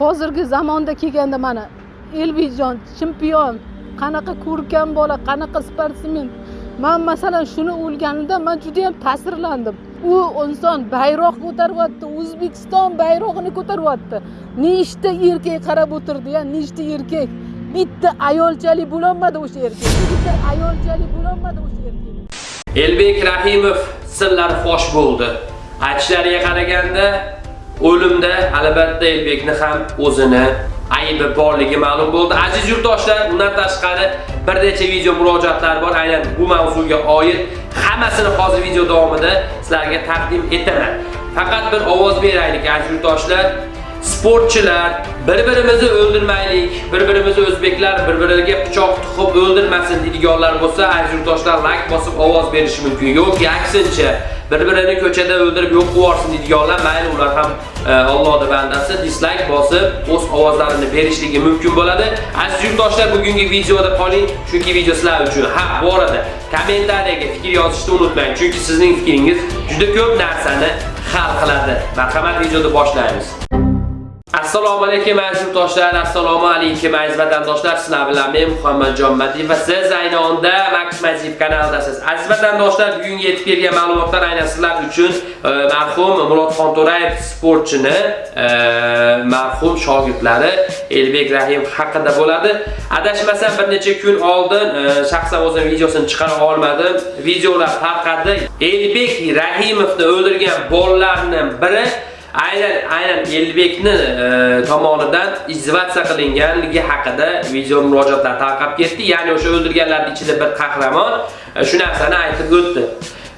hozirgi zamonda kelganda mana elbekjon chempion qanaqa ko'rkam bola qanaqa sportsmen man masalan shuni o'lganimda man juda yam ta'sirlandim. U inson bayroq ko'taryapti o'zbekiston bayrog'ini ko'taryapti nechta erkak qarab o'tirdi ya nechta erkak. Bitta ayolchalik bo'lolmadi o'sha erkak. Bitta ayolchalik bo'lolmadi o'sha erkak. Elbek Rahimov sirlari fosh bo'ldi. Aytishlariga qaraganda o'limda albatta Elbekni ham o'zini aybi borligi ma'lum bo'ldi. Aziz yurtdoshlar, undan tashqari bir necha video murojaatlar bor, aynan bu mavzuga oid. Hammasini hozir video davomida sizlarga taqdim etaman. Faqat bir ovoz beraylik aziz yurtdoshlar. Sportchilar bir-birimizni o'ldirmaylik, bir-birimizni o'zbeklar bir-biriga pichoq tiqib o'ldirmasin deydiganlar bo'lsa, aziz yurtdoshlar like bosib ovoz berish mumkin. Yo'q, aksincha bir-birini ko'chada o'ldirib yo'q qilib deydiganlar, mayli ular ham e, Allohning bandasi dislike bosib o'z ovozlarini berishligi mumkin bo'ladi. Aziz yurtdoshlar, bugungi videoda qoling, chunki video sizlar uchun. Ha, bu orada kommentariyaga fikr yozishni unutmang, chunki sizning fikringiz juda ko'p narsani hal qiladi. Marhamat, videoni boshlaymiz. Assalomu alaykum aziz yurtdoshlar, assalomu alaykum aziz vatandoshlar. Sizlar bilan men Muhammadjon Madiyev va siz ayni onda Max Madiyev kanalidasiz. Aziz vatandoshlar, bugungi yetib kelgan ma'lumotlar aynan sizlar uchun e, marhum Murodxon To'rayev sportchini e, marhum shogirdlari Elbek Rahim haqida bo'ladi. Adashmasam bir necha kun oldin e, shaxsan o'zim videosini chiqara olmadim. Videolar tarqadi. Elbek Rahimovni o'ldirgan bolalarning biri aynan aynan Elbekni e, tomonidan izvatsiya qilinganligi haqida video murojaatlar tarqab ketdi. Ya'ni o'sha o'ldirganlarning ichida bir qahramon e, shu narsani aytib o'tdi.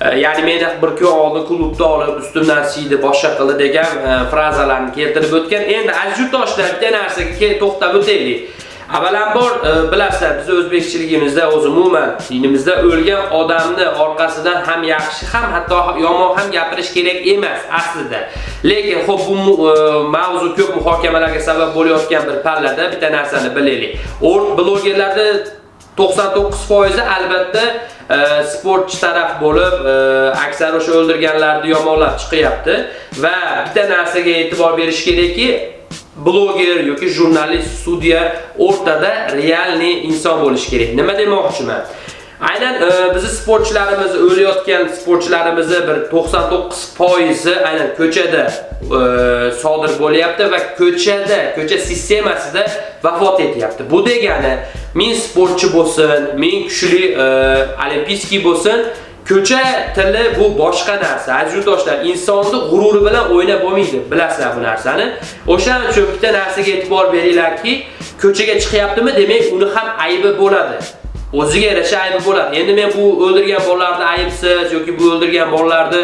E, ya'ni meni bir kun oldin klubda olib ustimdan siydi, boshqa qildi degan e, frazalarni keltirib o'tgan. Endi aziz yurtdoshlar, bitta narsaga to'xtab o'taylik. Avvalambor e, bilasizlar, biz o'zbekchiligimizda o'z umuman dinimizda o'lgan odamni orqasidan ham yaxshi, ham hatto yomon ham gapirish kerak emas aslida. Lekin xo'p bu e, mavzu ko'p muhokamalarga sabab bo'layotgan bir pallada bitta narsani bilaylik. O'rt blogerlarda 99% albatta e, sportchi taraf bo'lib, e, aksar o'sha o'ldirganlarni yomonlab chiqyapti va bitta narsaga e'tibor berish kerakki, bloger yoki jurnalist, sudya o'rtada realni inson bo'lishi kerak. Nima demoqchiman? Aynan e, bizni sportchilarimiz o'layotgan sportchilarimizni bir 99% aynan ko'chada e, sodir bo'lyapti va ko'chada, ko'cha sistemasida vafot etyapti. Bu degani, men sportchi bo'lsin, men kuchli e, olimpiyskiy bo'lsin, Ko'cha tili bu boshqa narsa. Aziz yurtdoshlar, insonni g'ururi bilan o'ynab bo'lmaydi. Bilasizlar bu narsani. O'shaning uchun bitta narsaga e'tibor beringlarki, ko'chaga chiqyaptimi, demak, uni ham aybi bo'ladi. O'ziga yarasha aybi bo'ladi. Endi men bu o'ldirgan bolalarni aybsiz yoki bu o'ldirgan bolalarni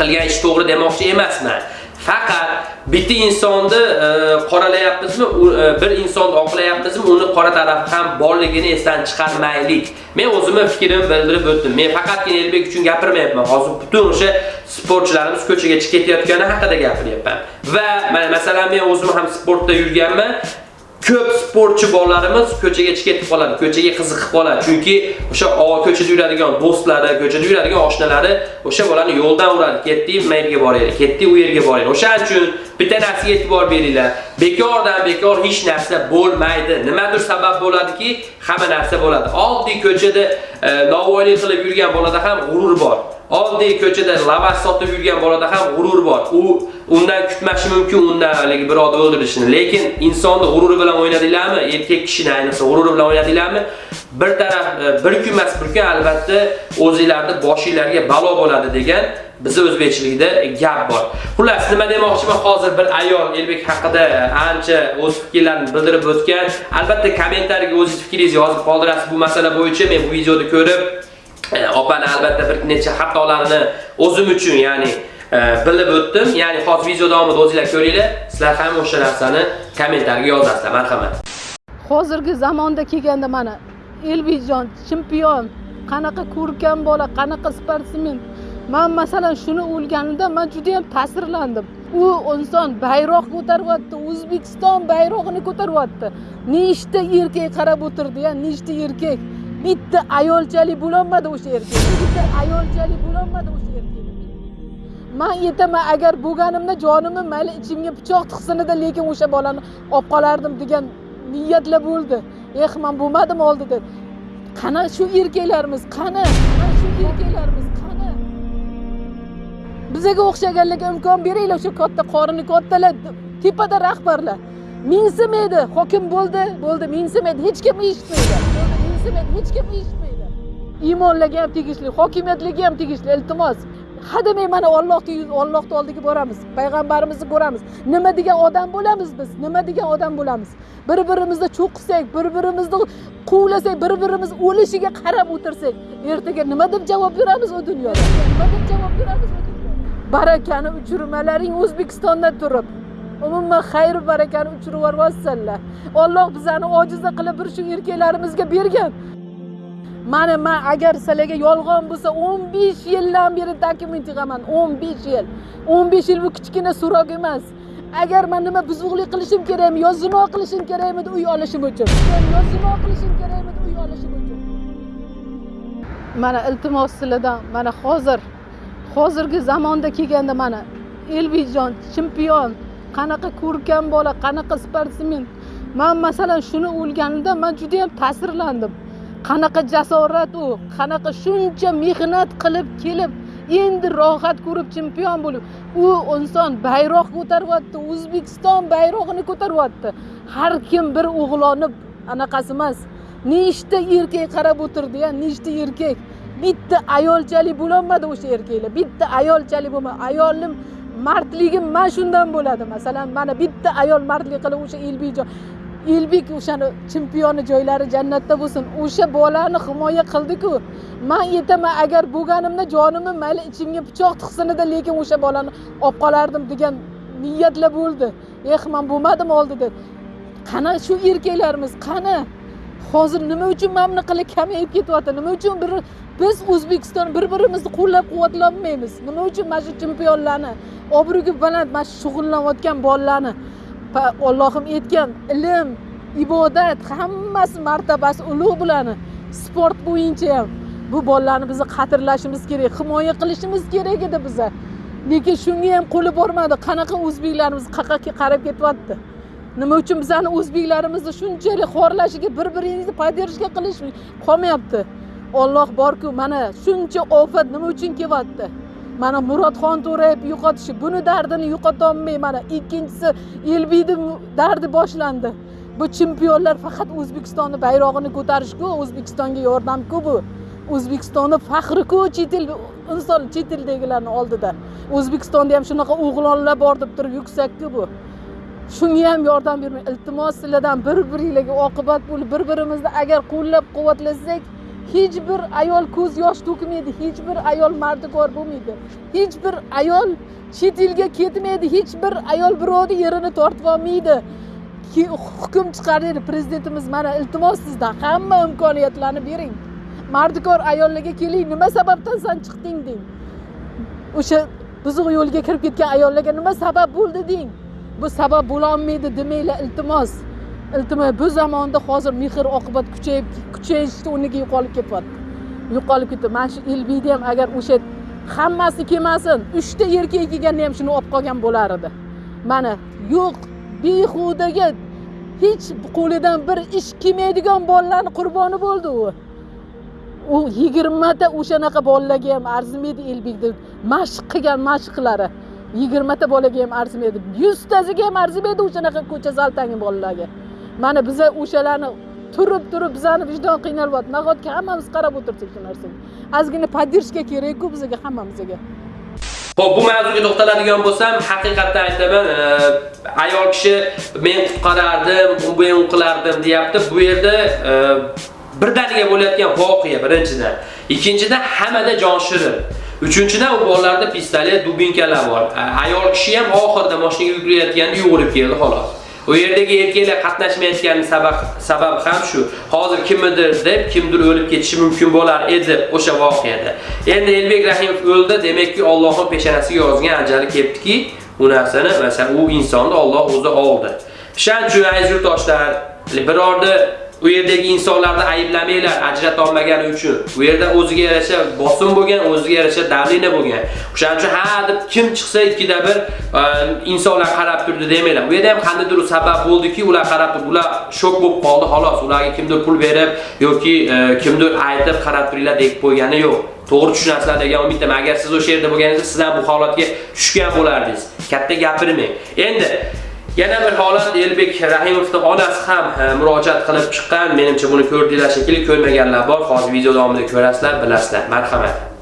qilgan ish to'g'ri demoqchi emasman. Faqat bitta insonni e, qoralayapmizmi, e, bir insonni oqlayapmizmi, uni qora taraf ham borligini esdan chiqarmaylik. Men o'zimni fikrimni bildirib o'tdim. Men faqatgina Elbek uchun gapirmayapman. Hozir butun o'sha sportchilarimiz ko'chaga chiqib ketayotgani haqida gapiryapman. Va mana masalan men o'zim ham sportda yurganman. Ko'p sportchi bolalarimiz ko'chaga chiqib ketib qoladi, ko'chaga qiziqib qoladi. Chunki o'sha ko'chada yuradigan do'stlari, ko'chada yuradigan oshnalari o'sha bolani yo'ldan uradi. Ketdi, mayga boraylik, ketdi u yerga boraylik. O'sha uchun bitta narsaga e'tibor beringlar. Bekordan bekor hech narsa bo'lmaydi. Nimadir sabab bo'ladiki, hamma narsa bo'ladi. Oddiy ko'chada e, qilib yurgan bolada ham g'urur bor. Oddiy ko'chada lavas sotib yurgan bolada ham g'urur bor. U undan kutmashi mumkin undan haligi birovni o'ldirishni. Lekin insonni g'ururi bilan o'ynadinglarmi? Erkak kishini ayniqsa g'ururi bilan o'ynadinglarmi? Bir taraf e, bir kun emas, bir kun albatta o'zingizlarning boshingizlarga balo bo'ladi degan bizi o'zbekchilikda gap bor. Xullas, nima demoqchiman, hozir bir ayol Elbek haqida ancha o'z fikrlarini bildirib o'tgan. Albatta kommentariyga o'zingiz fikringizni yozib qoldirasiz bu masala bo'yicha. Men bu videoni ko'rib e, opani albatta bir necha xatolarini o'zim uchun, ya'ni bilib o'tdim. Ya'ni hozir video davomida o'zingizlar ko'ringlar. Sizlar ham o'sha narsani kommentariyaga yozasizlar. Marhamat. hozirgi zamonda kelganda mana elbekjon chempion qanaqa ko'rkam bola qanaqa sportsmen man masalan shuni o'lganimda man juda yam ta'sirlandim u inson bayroq ko'taryapti o'zbekiston bayrog'ini ko'taryapti nechta erkak qarab o'tirdi ya nechta erkak bitta ayolchalik bo'lolmadi o'sha erkak bitta ayolchalik bo'lolmadi o'sha man aytaman agar bo'lganimda jonimni mayli ichimga pichoq tiqsinida lekin o'sha bolani olib qolardim degan niyatlar bo'ldi. Eh man bo'lmadim oldida. Qani shu erkaklarimiz? Qani? Shu erkaklarimiz? Qani? Bizaga o'xshaganlarga imkon beringlar o'sha katta qorini kattalar tepada rahbarlar. Mensimaydi hokim bo'ldi bo'ldi mensimaydi hech kim eshitmaydi mensimaydi hech kim eshitmaydi iymonlarga ham tegishli hokimiyatlarga ham tegishli iltimos. Hademay mana ollohni ollohni oldiga boramiz payg'ambarimizni ko'ramiz. Nima degan odam bo'lamiz biz nima degan odam bo'lamiz. Bir birimizni cho'qisak bir birimizni quvlasak bir birimiz o'lishiga qarab o'tirsak ertaga nima deb javob beramiz u dunyoda? Nima deb javob beramiz u dunyoda? Barakani uchirmalaring o'zbekistonda turib. Umuman xayr barakani uchirib yuborsanlar olloh bizani ojiza qilib bir shu erkaklarimizga bergan. Mana man agar sizlarga yolg'on bo'lsa 15 yildan beri dokument yig'aman 15 yil. 15 yil bu kichkina so'roq emas. Agar man nima buzuqlik qilishim kerakmi yo zino qilishim kerakmi uy olishim uchun. Yo zino qilishim kerakmi uy olishim uchun. Mana iltimos sizlardan mana hozir hozirgi zamonda kelganda mana elbekjon chempion qanaqa ko'rkam bola qanaqa sportsmen man masalan shuni o'lganimda man juda yam ta'sirlandim. Qanaqa jasorat u qanaqa shuncha mehnat qilib kelib endi rohat ko'rib chempion bo'lib u inson bayroq ko'taryapti o'zbekiston bayrog'ini ko'taryapti har kim bir o'g'loni anaqasi emas nechta erkak qarab o'tirdi ya nechta erkak. Bitta ayolchalik bo'lolmadi o'sha erkaklar bitta ayolchalik bo'lmadi ayolni mardligi mana shundan bo'ladi. Masalan mana bitta ayol mardlik qilib o'sha elbekjon elbek o'shani chempioni joylari jannatda bo'lsin. O'sha bolani himoya qildiku. Man aytaman agar bo'lganimda jonimni mayli ichimga pichoq tiqsinida lekin o'sha bolani olib qolardim degan niyatlar bo'ldi. Eh man bo'lmadim oldida. Qani shu erkaklarimiz? Qani? Hozir nima uchun mana bunaqalar kamayib ketyapti? Nima uchun bir biz o'zbekiston bir birimizni qo'llab quvvatlolmaymiz nima uchun mana shu chempionlarni obro'gi baland mana shu shug'ullanayotgan bolalarni allohim aytgan ilm ibodat hammasi martabasi ulug' bularni sport bo'yicha ham bu bolalarni biz qadrlashimiz kerak himoya qilishimiz kerak edi biza. Lekin shunga ham qo'li bormadi. Qanaqa o'zbeklarimiz qayerga qarab ketyapti? Nima uchun bizani o'zbeklarimizni shunchalik xorlashiga bir biringizni поддержка qilish qolmayapti? Olloh borku mana shuncha ofat nima uchun kelyapti mana murodxon to'rayev yo'qotishi buni dardini yo'qotolmay mana ikkinchisi elbiyni dardi boshlandi. Bu chempionlar faqat o'zbekistonni bayrog'ini ko'tarishku o'zbekistonga yordamku bu. O'zbekistonni faxriku chet el inson chet eldagilarni oldida. O'zbekistonda ham shunaqa o'g'lonlar bor deb turib yuksakku bu. Shunga ham yordam bermang iltimos sizlardan bir biringlarga oqibat bo'lib bir birimizni agar qo'llab quvvatlasak hech bir ayol ko'z yosh to'kmaydi hech bir ayol mardikor bo'lmaydi. Hech bir ayol chet elga ketmaydi hech bir ayol birovni yerini tortib olmaydi. Hukm chiqaradi prezidentimiz mana iltimos sizdan hamma imkoniyatlarni bering. Mardikor ayollarga keling nima sababdan san chiqding deng. O'sha buzuq yo'lga kirib ketgan ayollarga nima sabab bo'ldi deng. Bu sabab bo'lolmaydi demanglar iltimos. Iltimos bu zamonda hozir mehr oqibat kuchayib kuchayishni o'rniga yo'qolib ketyapti. Yo'qolib ketdi. Mana shu elbiyda ham agar o'sha hammasi kelmasin uchta erkak kelganda ham shuni olib qolgan bo'lar edi. Mana yo'q behudaga hech qo'lidan bir ish kelmaydigan bolalarni qurboni bo'ldi u. U yigirmata o'shanaqa bolalarga ham arzimaydi elbekni mashq qilgan mashqlari yigirmata bolaga ham arzimaydi yuztasiga ham arzimaydi o'shanaqa ko'cha zaltangi bolalarga. Mana biza o'shalarni turib turib bizani vijdon qiynalyapti nahotki hammamiz qarab o'tirsak shu narsaga ozgina поддержка kerakku bizga hammamizga Xo'p, bu mavzuga to'xtaladigan bo'lsam, haqiqatdan aytaman, e, ayol kishi men qutqarardim, men qilardim deyapti. Bu yerda e, birdaniga bo'layotgan voqea birinchidan. Ikkinchidan hammada jon shirin. Uchinchidan u bolalarda pistolet, dubinkalar bor. Ayol kishi ham oxirida mashinaga yugurayotganda yugurib keldi xolos. U yerdagi erkaklar qatnashmayotgani sabab sabab ham shu. Hozir kimnidir deb kimdir o'lib ketishi mumkin bo'lar edi o'sha voqeada. Endi Elbek Rahimov o'ldi, demakki Allohning peshanasiga yozgan ajali kelibdiki, u narsani masalan u insonni Alloh o'zi oldi. Shuning uchun aziz yurtdoshlar, birorda u yerdagi insonlarni ayblamanglar ajrata olmagani uchun. U yerda o'ziga yarasha bosim bo'lgan, o'ziga yarasha davlina bo'lgan. O'shaning uchun ha deb kim chiqsa ikkida bir ehm, insonlar qarab turdi demanglar. Bu yerda ham qandaydir sabab bo'ldiki, ular qarab turdi, ular shok bo'lib qoldi, xolos. Ularga kimdir pul berib yoki ehm, kimdir aytib qarab turinglar deb qo'ygani yo'q. To'g'ri tushunasizlar degan umiddaman. Agar siz o'sha yerda bo'lganingizda, siz ham bu holatga tushgan bo'lardingiz. Katta gapirmang. Endi Yana bir holat Elbek Rahimovning onasi ham e, murojaat qilib chiqqan. Menimcha buni ko'rdinglar shekilli, ko'rmaganlar bor. Hozir video davomida ko'rasizlar, bilasizlar. Marhamat.